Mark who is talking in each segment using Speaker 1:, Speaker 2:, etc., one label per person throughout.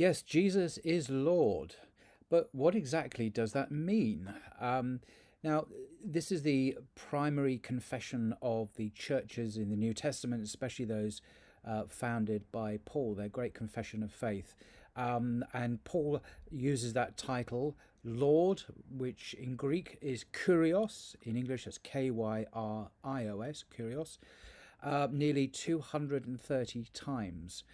Speaker 1: Yes, Jesus is Lord. But what exactly does that mean? Um, now, this is the primary confession of the churches in the New Testament, especially those uh, founded by Paul, their great confession of faith. Um, and Paul uses that title, Lord, which in Greek is Kyrios, in English that's K Y R I O S, Kyrios, uh, nearly 230 times.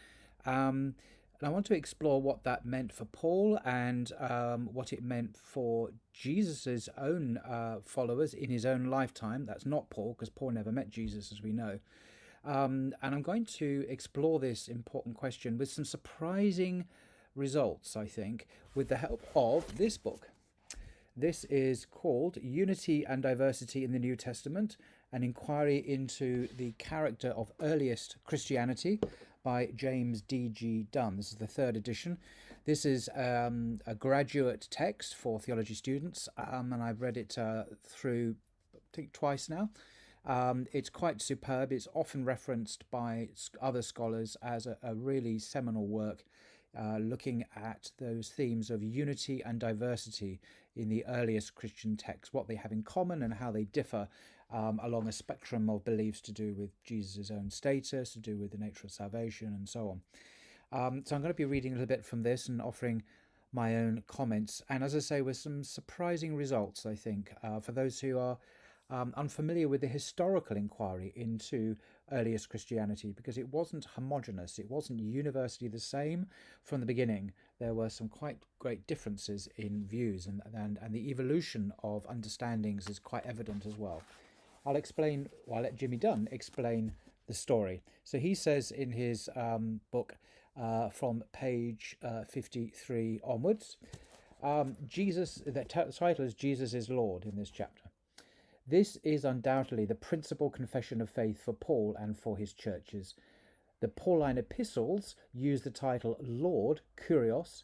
Speaker 1: Um, and I want to explore what that meant for Paul and um, what it meant for Jesus's own uh, followers in his own lifetime. That's not Paul, because Paul never met Jesus, as we know. Um, and I'm going to explore this important question with some surprising results, I think, with the help of this book. This is called Unity and Diversity in the New Testament An Inquiry into the Character of Earliest Christianity by James D.G. Dunn. This is the third edition. This is um, a graduate text for theology students, um, and I've read it uh, through, I think, twice now. Um, it's quite superb. It's often referenced by other scholars as a, a really seminal work uh, looking at those themes of unity and diversity in the earliest Christian texts, what they have in common and how they differ um, along a spectrum of beliefs to do with Jesus' own status, to do with the nature of salvation, and so on. Um, so I'm going to be reading a little bit from this and offering my own comments. And as I say, with some surprising results, I think, uh, for those who are um, unfamiliar with the historical inquiry into earliest Christianity because it wasn't homogenous, it wasn't universally the same from the beginning. There were some quite great differences in views, and, and, and the evolution of understandings is quite evident as well. I'll explain, well, I'll let Jimmy Dunn explain the story. So he says in his um, book uh, from page uh, 53 onwards, um, Jesus, the title is Jesus is Lord in this chapter. This is undoubtedly the principal confession of faith for Paul and for his churches. The Pauline epistles use the title Lord, Kyrios,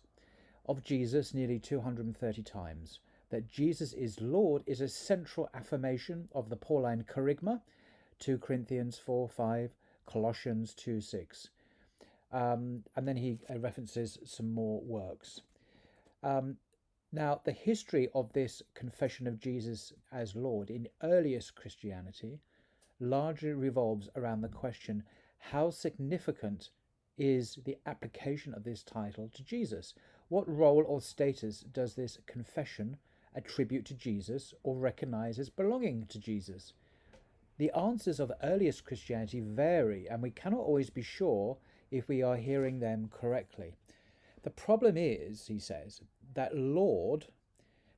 Speaker 1: of Jesus nearly 230 times that Jesus is Lord is a central affirmation of the Pauline kerygma, 2 Corinthians 4 5, Colossians 2 6. Um, and then he uh, references some more works. Um, now, the history of this confession of Jesus as Lord in earliest Christianity largely revolves around the question how significant is the application of this title to Jesus? What role or status does this confession attribute to Jesus or recognize as belonging to Jesus? The answers of earliest Christianity vary, and we cannot always be sure if we are hearing them correctly. The problem is, he says, that Lord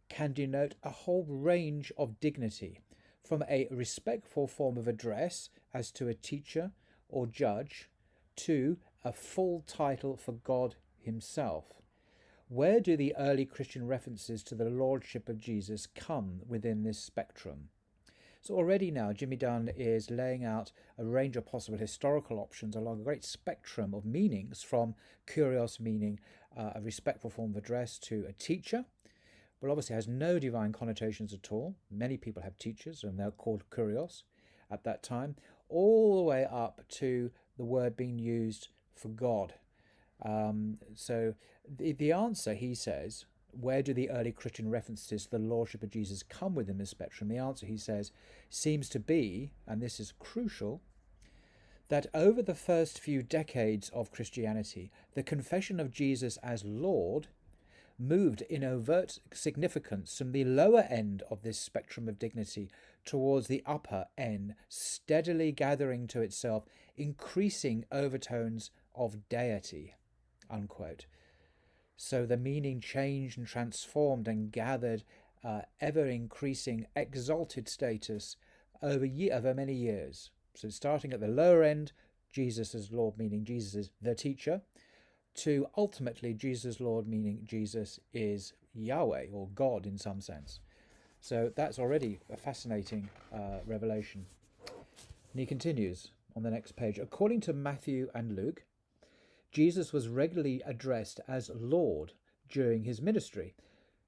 Speaker 1: can denote a whole range of dignity, from a respectful form of address as to a teacher or judge to a full title for God Himself. Where do the early Christian references to the Lordship of Jesus come within this spectrum? So already now, Jimmy Dunn is laying out a range of possible historical options along a great spectrum of meanings, from kyrios meaning uh, a respectful form of address to a teacher, Well, obviously has no divine connotations at all. Many people have teachers, and they're called kyrios at that time, all the way up to the word being used for God um, so the, the answer, he says, where do the early Christian references to the Lordship of Jesus come within this spectrum? The answer, he says, seems to be, and this is crucial, that over the first few decades of Christianity, the confession of Jesus as Lord moved in overt significance from the lower end of this spectrum of dignity towards the upper end, steadily gathering to itself increasing overtones of deity unquote. So the meaning changed and transformed and gathered uh, ever increasing exalted status over, over many years. So starting at the lower end, Jesus as Lord, meaning Jesus is the teacher, to ultimately Jesus Lord, meaning Jesus is Yahweh or God in some sense. So that's already a fascinating uh, revelation. And he continues on the next page. According to Matthew and Luke, Jesus was regularly addressed as Lord during his ministry.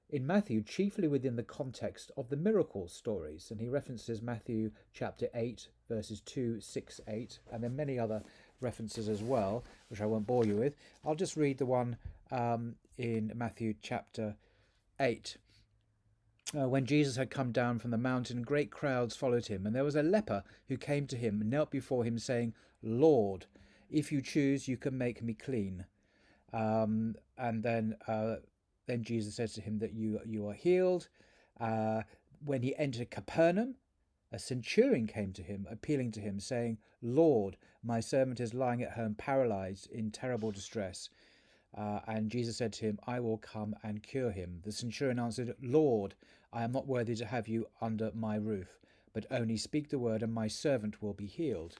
Speaker 1: In Matthew, chiefly within the context of the miracle stories, and he references Matthew chapter 8, verses 2, 6, 8, and then many other references as well, which I won't bore you with. I'll just read the one um, in Matthew chapter 8. Uh, when Jesus had come down from the mountain, great crowds followed him, and there was a leper who came to him and knelt before him, saying, Lord, if you choose, you can make me clean. Um, and then, uh, then Jesus says to him that you you are healed. Uh, when he entered Capernaum, a centurion came to him, appealing to him, saying, Lord, my servant is lying at home paralyzed in terrible distress. Uh, and Jesus said to him, I will come and cure him. The centurion answered, Lord, I am not worthy to have you under my roof, but only speak the word, and my servant will be healed.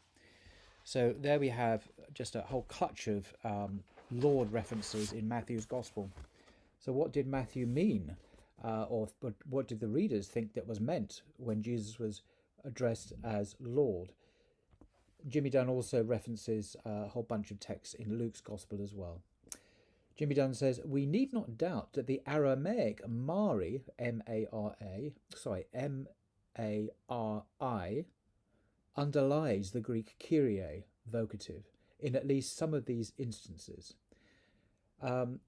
Speaker 1: So there we have just a whole clutch of um, Lord references in Matthew's Gospel. So, what did Matthew mean? Uh, or what did the readers think that was meant when Jesus was addressed as Lord? Jimmy Dunn also references a whole bunch of texts in Luke's Gospel as well. Jimmy Dunn says, We need not doubt that the Aramaic Mari, M A R A, sorry, M A R I, underlies the Greek Kyrie, vocative, in at least some of these instances. Um,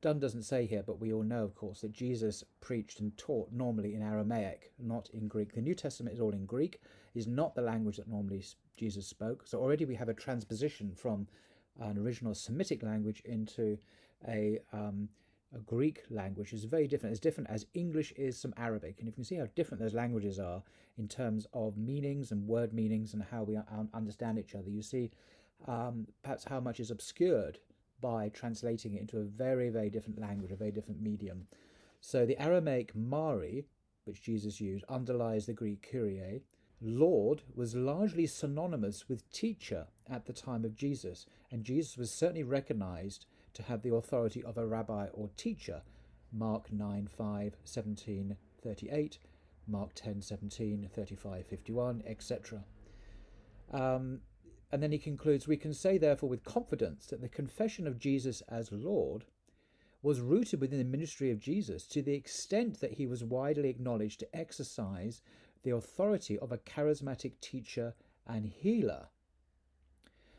Speaker 1: Dunn doesn't say here, but we all know, of course, that Jesus preached and taught normally in Aramaic, not in Greek. The New Testament is all in Greek, is not the language that normally Jesus spoke. So already we have a transposition from an original Semitic language into a, um, a Greek language is very different. As different as English is from Arabic, and if you can see how different those languages are in terms of meanings and word meanings and how we understand each other. You see, um, perhaps how much is obscured by translating it into a very, very different language, a very different medium. So the Aramaic Mari, which Jesus used, underlies the Greek Kyrie, Lord was largely synonymous with teacher at the time of Jesus, and Jesus was certainly recognized to have the authority of a rabbi or teacher. Mark 9 5, 17, 38, Mark 10 17, 35, 51, etc. Um, and then he concludes We can say, therefore, with confidence that the confession of Jesus as Lord was rooted within the ministry of Jesus to the extent that he was widely acknowledged to exercise the authority of a charismatic teacher and healer.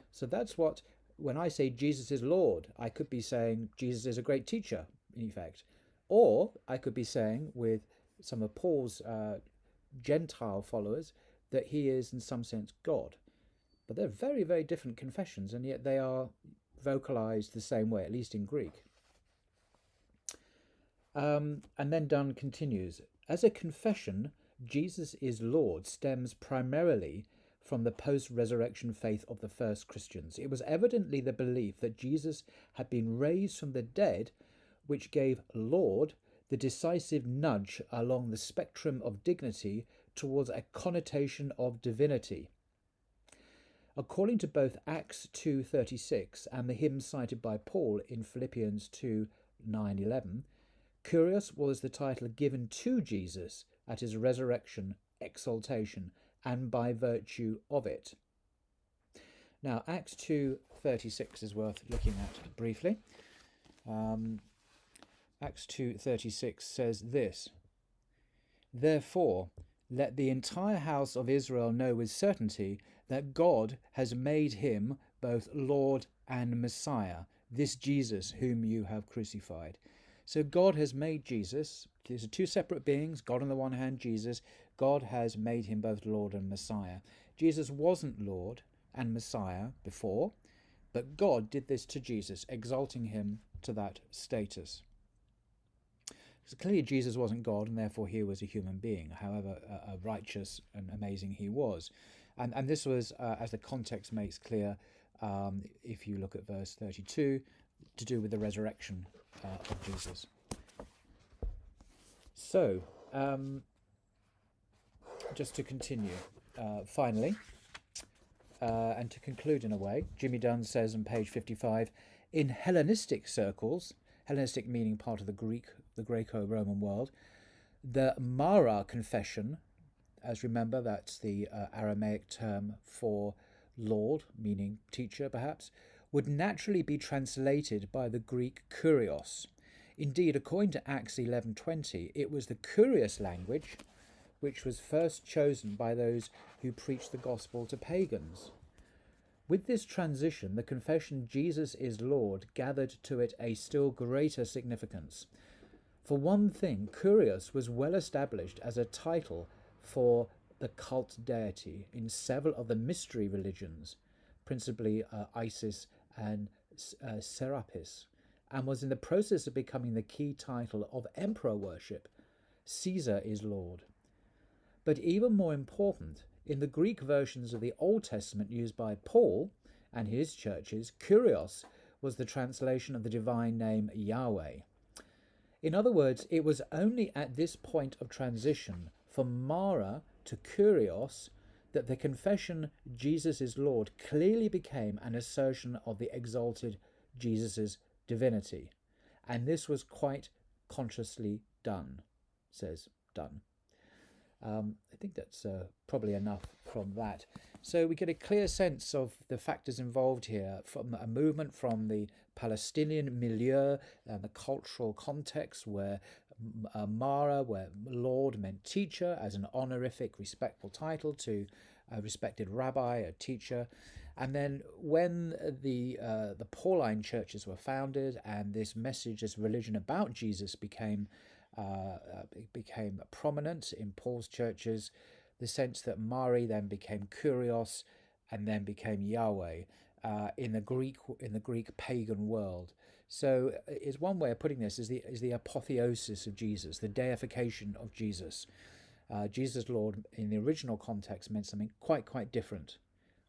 Speaker 1: So that's what, when I say Jesus is Lord, I could be saying Jesus is a great teacher, in effect. Or I could be saying, with some of Paul's uh, Gentile followers, that he is, in some sense, God. But they're very, very different confessions, and yet they are vocalized the same way, at least in Greek. Um, and then Dunn continues As a confession, Jesus is Lord stems primarily from the post resurrection faith of the first Christians. It was evidently the belief that Jesus had been raised from the dead which gave Lord the decisive nudge along the spectrum of dignity towards a connotation of divinity. According to both Acts 2:36 and the hymn cited by Paul in Philippians 2:9-11, Kyrios was the title given to Jesus at his resurrection, exaltation, and by virtue of it. Now, Acts 2.36 is worth looking at briefly. Um, Acts 2.36 says this, Therefore, let the entire house of Israel know with certainty that God has made him both Lord and Messiah, this Jesus whom you have crucified. So God has made Jesus, these are two separate beings, God on the one hand, Jesus. God has made him both Lord and Messiah. Jesus wasn't Lord and Messiah before, but God did this to Jesus, exalting him to that status. So clearly, Jesus wasn't God, and therefore he was a human being, however uh, righteous and amazing he was. And, and this was, uh, as the context makes clear, um, if you look at verse 32, to do with the resurrection uh, of Jesus. So, um, just to continue, uh, finally, uh, and to conclude in a way, Jimmy Dunn says on page 55 in Hellenistic circles, Hellenistic meaning part of the Greek, the Greco Roman world, the Mara confession, as remember, that's the uh, Aramaic term for Lord, meaning teacher perhaps, would naturally be translated by the Greek kurios. Indeed, according to Acts 11:20, it was the kyrios language which was first chosen by those who preached the gospel to pagans. With this transition, the confession Jesus is Lord gathered to it a still greater significance. For one thing, Kurios was well established as a title for the cult deity in several of the mystery religions, principally uh, Isis and uh, Serapis, and was in the process of becoming the key title of emperor worship. Caesar is Lord. But even more important, in the Greek versions of the Old Testament used by Paul and his churches, Kurios was the translation of the divine name Yahweh. In other words, it was only at this point of transition from Mara to Kurios that the confession Jesus is Lord clearly became an assertion of the exalted Jesus' divinity. And this was quite consciously done, says Dunn. Um, I think that's uh, probably enough from that. So we get a clear sense of the factors involved here from a movement from the Palestinian milieu and the cultural context where uh, Mara, where Lord meant teacher as an honorific, respectful title to a respected rabbi, a teacher. And then when the uh, the Pauline churches were founded and this message, this religion about Jesus became uh, uh became prominent in Paul's churches, the sense that Mari then became Kurios and then became Yahweh uh, in the Greek in the Greek pagan world. So, uh, is one way of putting this is the is the apotheosis of Jesus, the deification of Jesus. Uh, Jesus Lord in the original context meant something quite quite different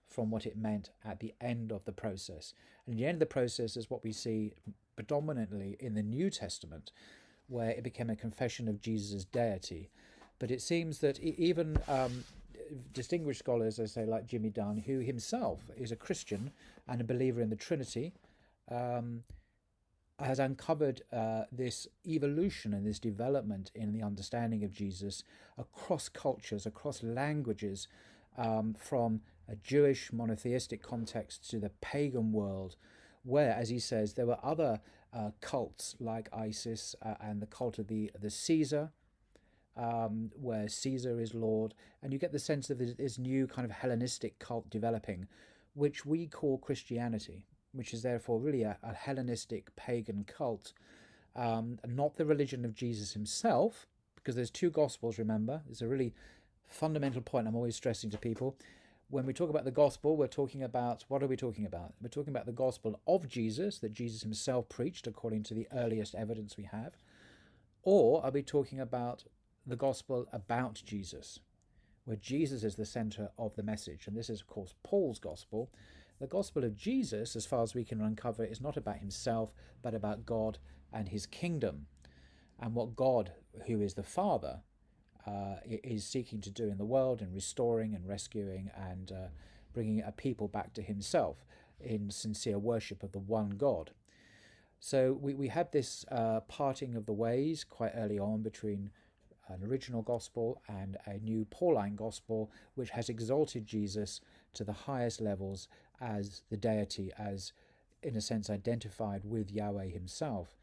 Speaker 1: from what it meant at the end of the process. And the end of the process is what we see predominantly in the New Testament, where it became a confession of Jesus' deity. But it seems that even um, distinguished scholars, I say, like Jimmy Dunn, who himself is a Christian and a believer in the Trinity, um, has uncovered uh, this evolution and this development in the understanding of Jesus across cultures, across languages, um, from a Jewish monotheistic context to the pagan world, where, as he says, there were other cults like Isis uh, and the cult of the the Caesar, um, where Caesar is Lord, and you get the sense of this, this new kind of Hellenistic cult developing, which we call Christianity, which is therefore really a, a Hellenistic pagan cult, um, not the religion of Jesus himself, because there's two gospels. Remember, it's a really fundamental point I'm always stressing to people. When we talk about the gospel, we're talking about what are we talking about? We're talking about the gospel of Jesus that Jesus himself preached according to the earliest evidence we have. Or are we talking about the gospel about Jesus, where Jesus is the center of the message. And this is, of course, Paul's gospel. The gospel of Jesus, as far as we can uncover, is not about himself, but about God and his kingdom, and what God, who is the Father, uh, is seeking to do in the world and restoring and rescuing and uh, bringing a people back to himself in sincere worship of the one God. So we, we had this uh, parting of the ways quite early on between an original gospel and a new Pauline gospel, which has exalted Jesus to the highest levels as the deity, as in a sense identified with Yahweh himself.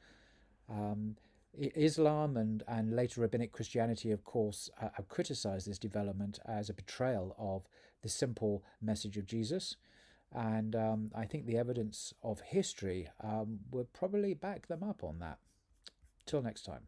Speaker 1: Um, Islam and, and later rabbinic Christianity, of course, uh, have criticized this development as a betrayal of the simple message of Jesus. And um, I think the evidence of history um, would probably back them up on that. Till next time.